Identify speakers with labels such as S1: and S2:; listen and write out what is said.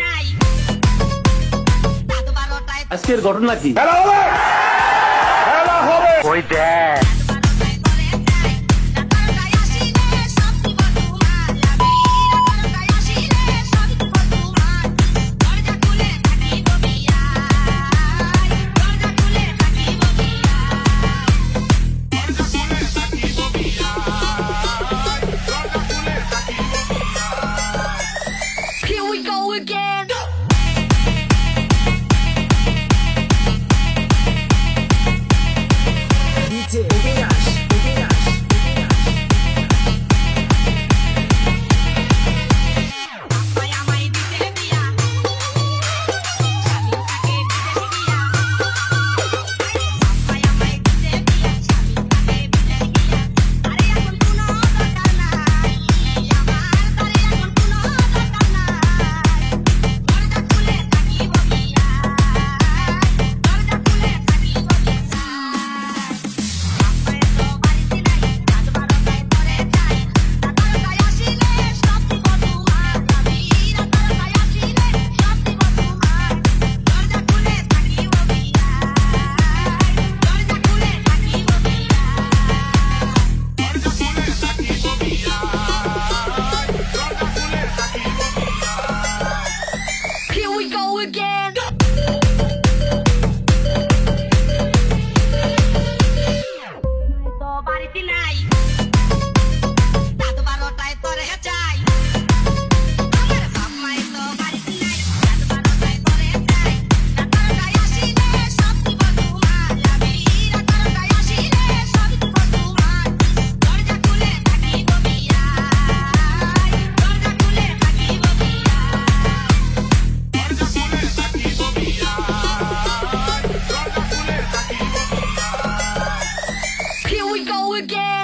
S1: নাই।
S2: আজকের ঘটনা কি?
S3: খেলা হবে।
S2: ওই দেখ? again.